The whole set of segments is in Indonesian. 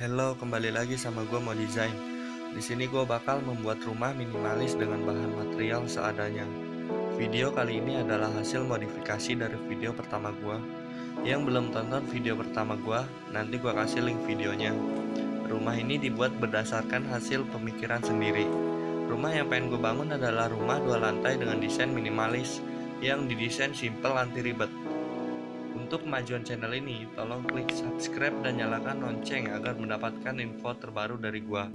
Halo, kembali lagi sama gue mau desain. Di sini gue bakal membuat rumah minimalis dengan bahan material seadanya. Video kali ini adalah hasil modifikasi dari video pertama gue. Yang belum tonton video pertama gue, nanti gue kasih link videonya. Rumah ini dibuat berdasarkan hasil pemikiran sendiri. Rumah yang pengen gue bangun adalah rumah dua lantai dengan desain minimalis yang didesain simple anti ribet. Untuk kemajuan channel ini, tolong klik subscribe dan nyalakan lonceng agar mendapatkan info terbaru dari gua.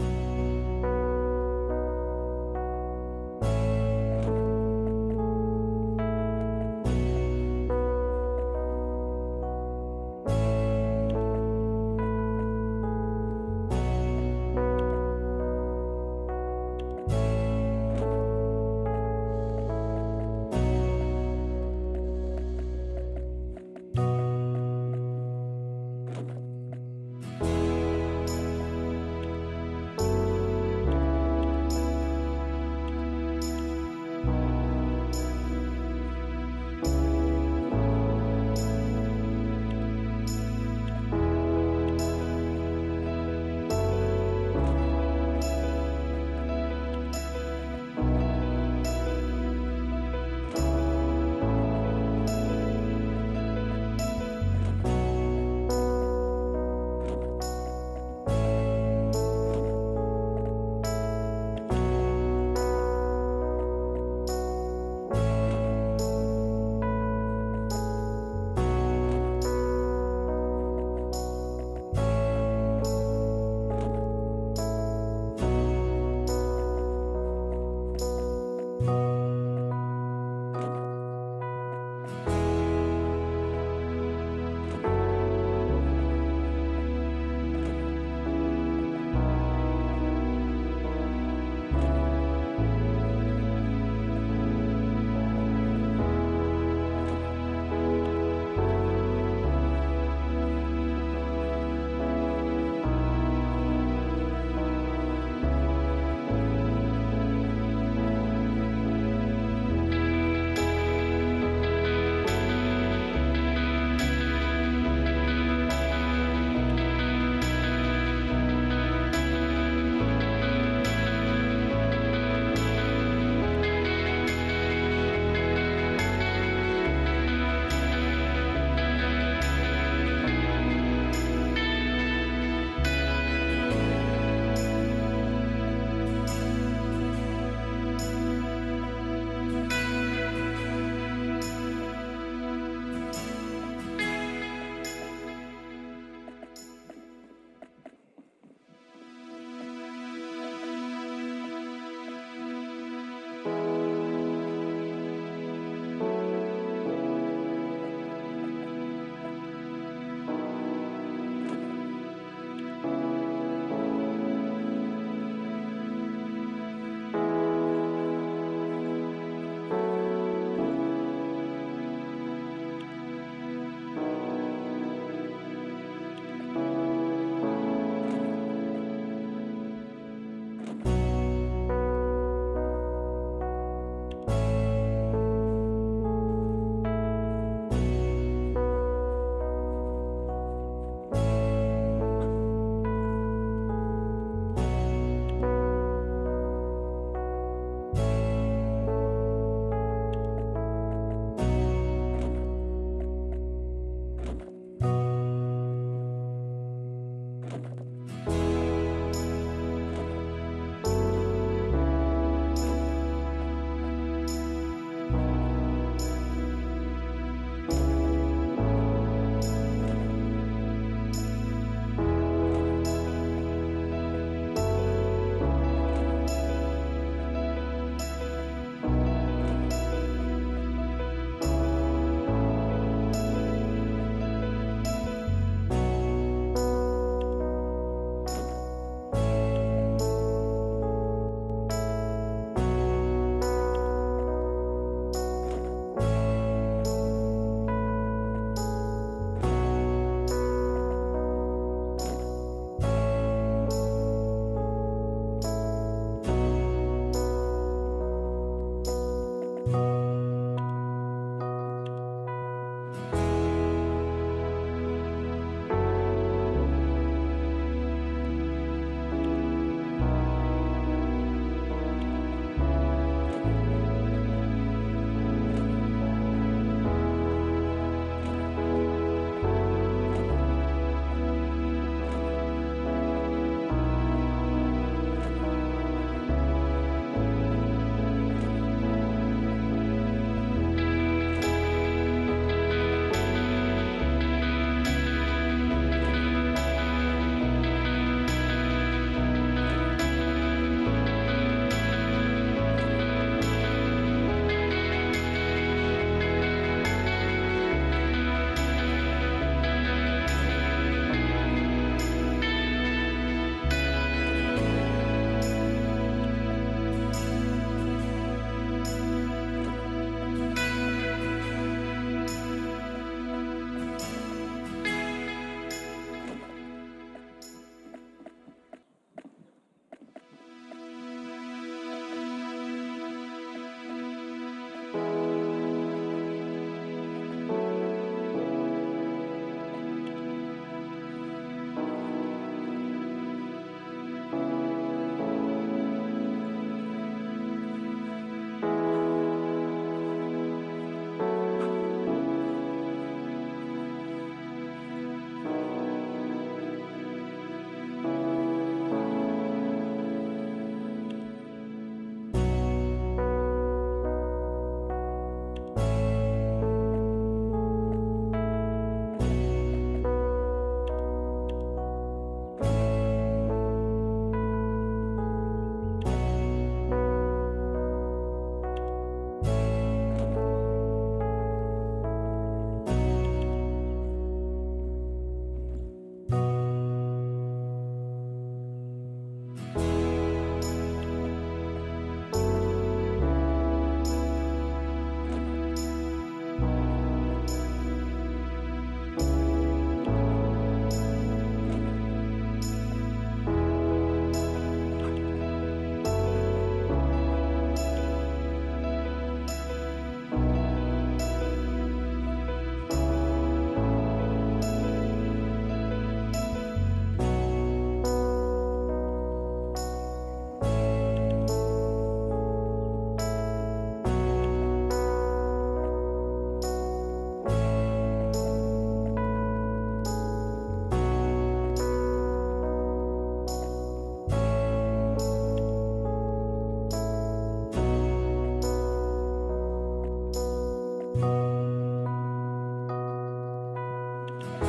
Bye.